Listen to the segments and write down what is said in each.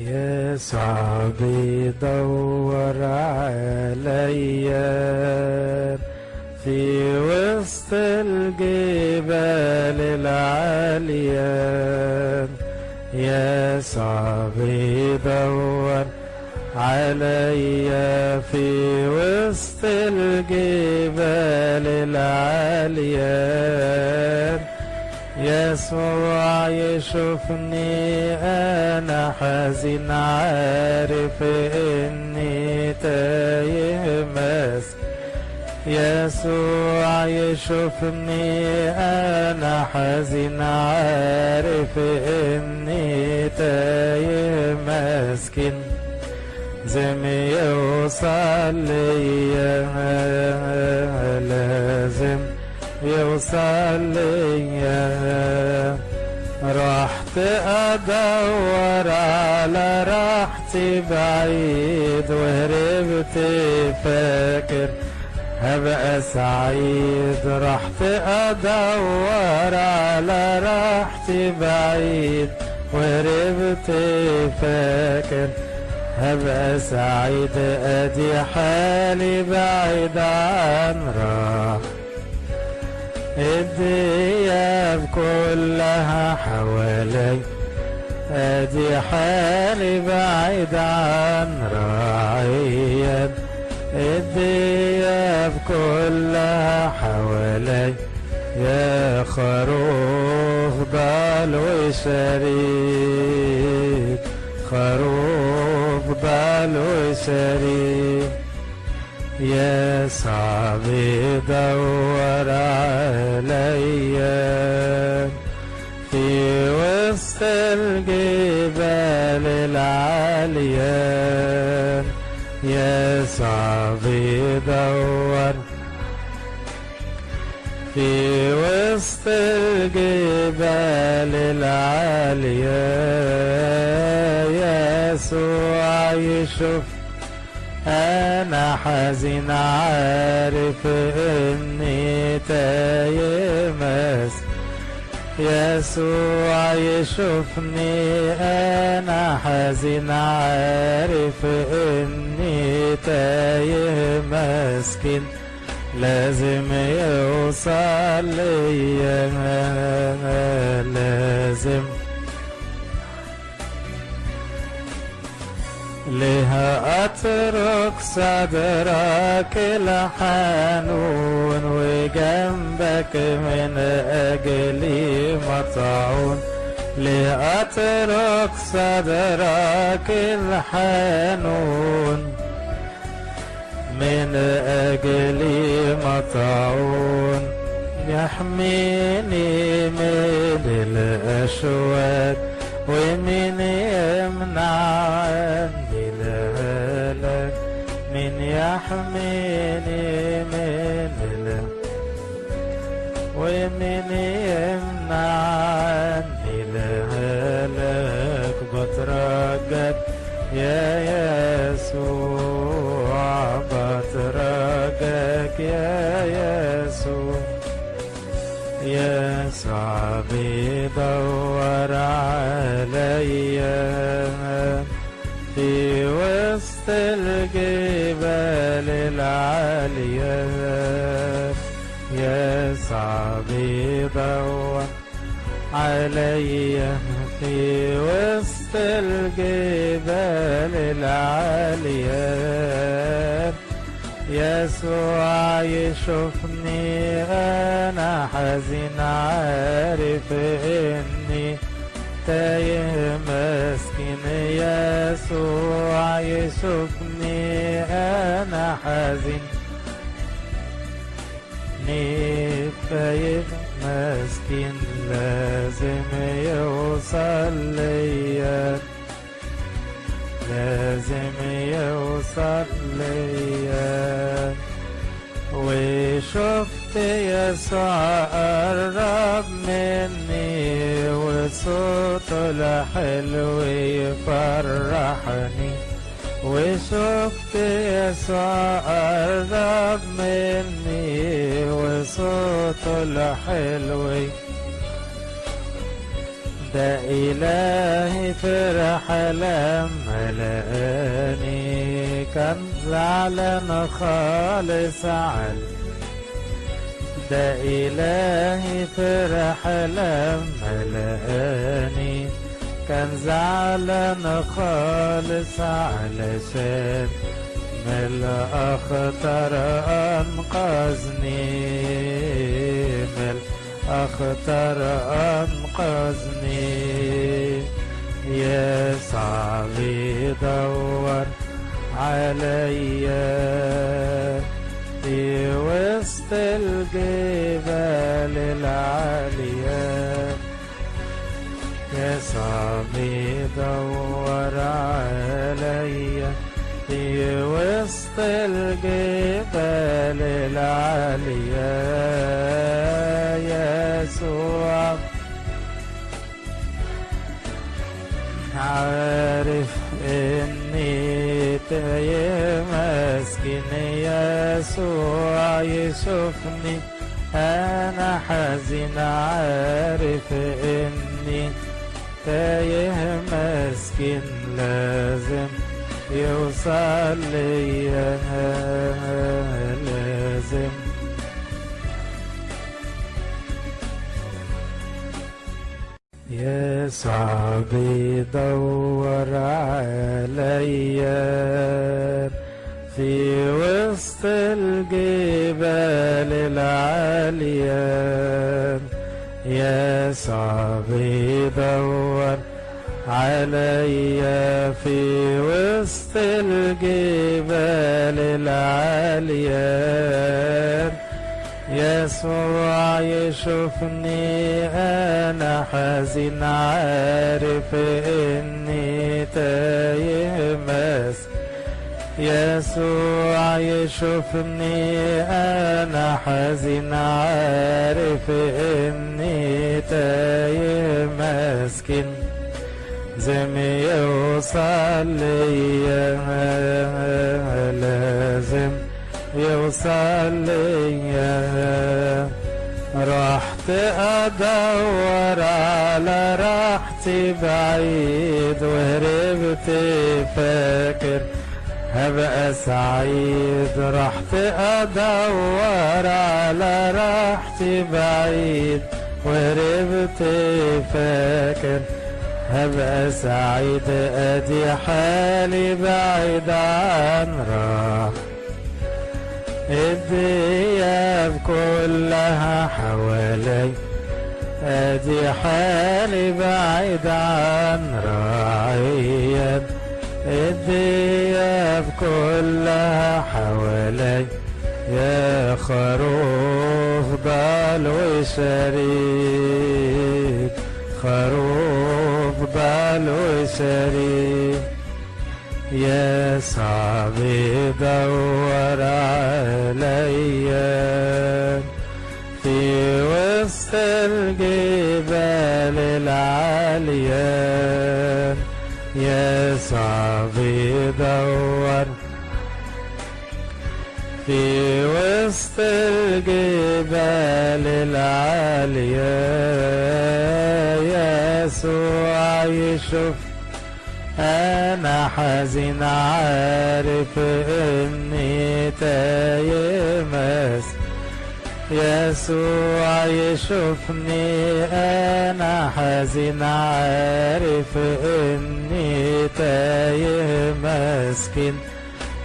يسوع بيدور عليا في وسط الجبال العالية. يسوع بيدور عليا في وسط الجبال العالية. يسوع يشوفني أنا حزين عارف اني تايه مسك يسوع يشوفني أنا حزين عارف اني تايه مسكين لازم يوصل ليا لازم يوصل ليا رحت أدور على راحتي بعيد وهربت فاكر هبقى سعيد رحت أدور على راحتي بعيد وهربت فاكر هبقى سعيد أدي حالي بعيد عن راح الدياب كلها حوالي. أدي حالي بعيد عن راعية الدياب كلها حوالي. يا خروف ضال وشريك خروف ضال وشريك يا صعب يدور عليا في وسط الجبال العالية يا صعب يدور في وسط الجبال العالية يسوع يشوف أنا حزين عارف إني تايه مس يسوع يشوفني أنا حزين عارف إني تايه مسكين لازم يوصل ليا لازم لها أترك صدرك الحنون وجنبك من أجلي مطعون. لأترك صدرك الحنون من أجلي مطعون. يحميني من الأشواك يسوع بيدور عليا في وسط الجبال العالية يسوع بيدور عليا في وسط الجبال العالية. يسوع يشوفني أنا حزين عارف اني تايه مسكين يسوع يشوفني أنا حزين. تايه مسكين لازم يوصل ليا. لازم يوصل ليا وشفت يسوع قرب مني وصوته الحلو يفرحني وشفت يسوع قرب مني وصوته الحلو إلهي فرح لما لقاني كان زعلان خالص عن ده إلهي فرح لما لقاني كان زعلان خالص علشان من الأخطر أنقذني من الأخطر أنقذني يسعى بيدور عليا في وسط الجبال العالية. يسعى بيدور عليا في وسط الجبال العالية. عارف إني مسكين يسوع يشوفني. أنا حزين عارف إني تايه مسكين. لازم يوصل ليا يسعى بيدور عليا في وسط الجبال العالية يسعى بيدور عليا في وسط الجبال العالية يسوع يشوفني أنا حزين عارف اني تايه مس يسوع يشوفني أنا حزين عارف اني تايه مسكين لازم يوصل ليا لازم يوصل ليا رحت أدور على راحتي بعيد وهربت فاكر هبقى سعيد رحت أدور على راحتي بعيد وهربت فاكر هبقى سعيد أدي حالي بعيد عن راح الدياب كلها حوالي. أدي حالي بعيد عن راعيا الدياب كلها حوالي. يا خروف ضال وشريك خروف ضال وشريك يا صعب دور عليا في وسط الجبال العالية. يا صعب دور. في وسط الجبال العالية. يسوع يشوف أنا حزين عارف إني تايه مس يسوع يشوفني. أنا حزين عارف إني تايه مسكين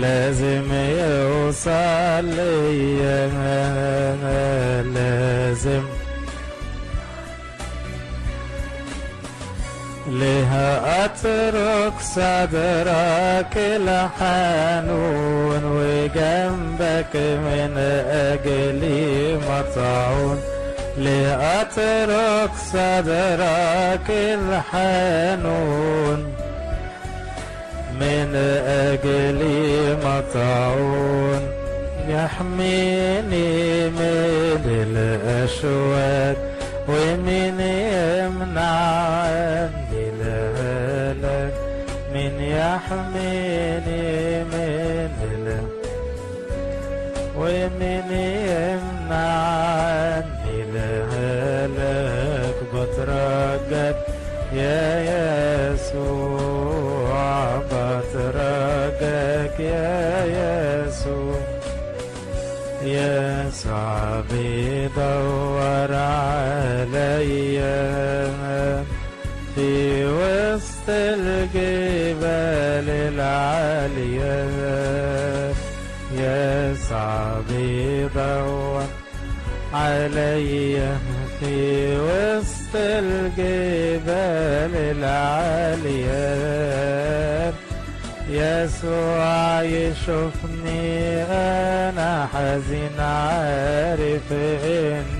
لازم يوصل ليا لازم لها أترك صدرك الحنون وجنبك من أجلي مطعون. لأترك صدرك الحنون من أجلي مطعون. يحميني من الأشواك ومن يمنع يحميني من ال ومن يمنع عني الهلاك بترجت يا يسوع بترجاك يا يسوع. بيدور عليا في وسط الجبال العالية. يسوع بيدور عليا في وسط الجبال العالية. يسوع يشوفني أنا حزين عارف إني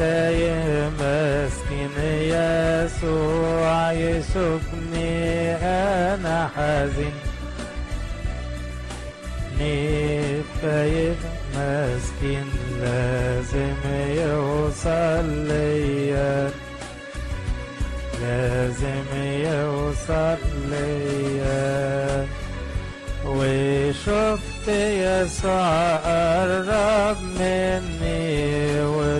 تاية مسكين يسوع يشوفني أنا حزين. نفايق مسكين لازم يوصل ليا لازم يوصل ليا وشفت يسوع قرب مني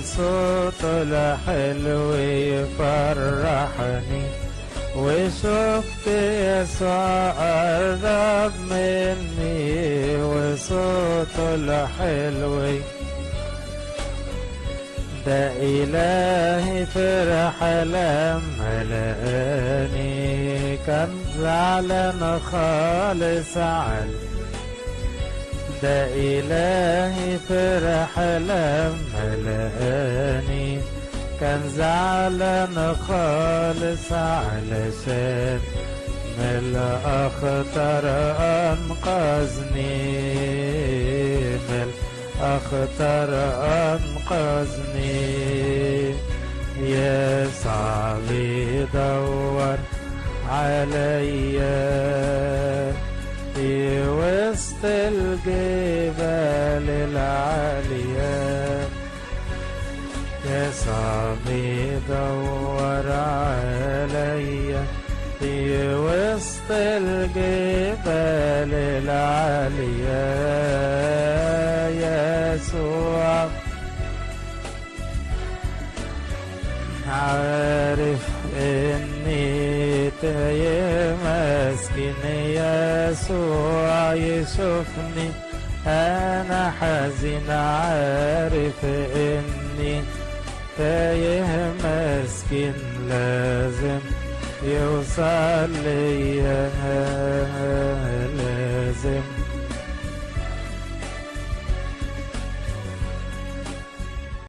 وصوته الحلو يفرحني وشفت يسوع قرب مني وصوته الحلو ده إلهي فرح لما لقاني كان زعلان خالص عن ده إلهي فرح لما لقاني كان زعلان خالص علشان من الأخطر أنقذني من الأخطر أنقذني يسعى بيدور عليا في وسط الجبال العالية. يسعى بيدور عليا مسكين يسوع يشوفني. أنا حزين عارف إني تايه مسكين لازم يوصل ليا لازم.